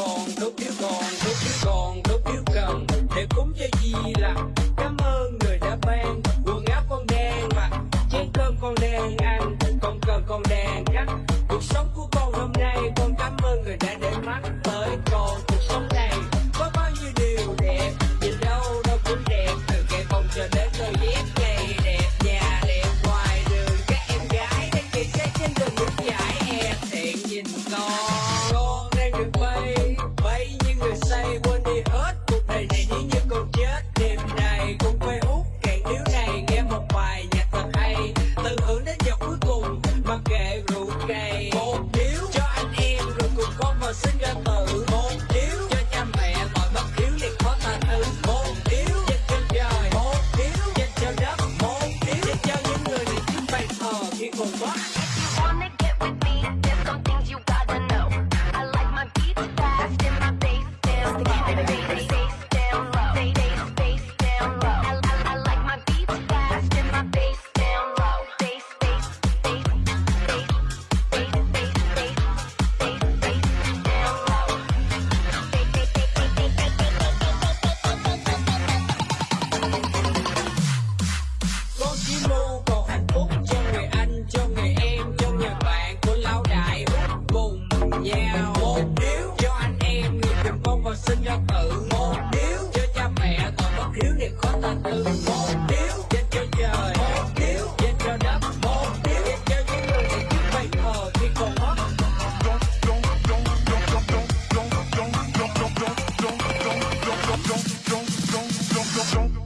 còn, đốt điếu còn, đốt điếu còn, đốt điếu cần để cúng cho di lặc. Cảm ơn người đã 건가? Và sinh ra tự. Một điếu cho cha mẹ, tội bất hiếu niệm khó ta từ Một điếu dành cho trời, một điếu dành cho đất, một điếu dành cho những người để trước bây giờ thì còn mất. Don't want, don't want, don't want, don't want, don't want, don't don't don't don't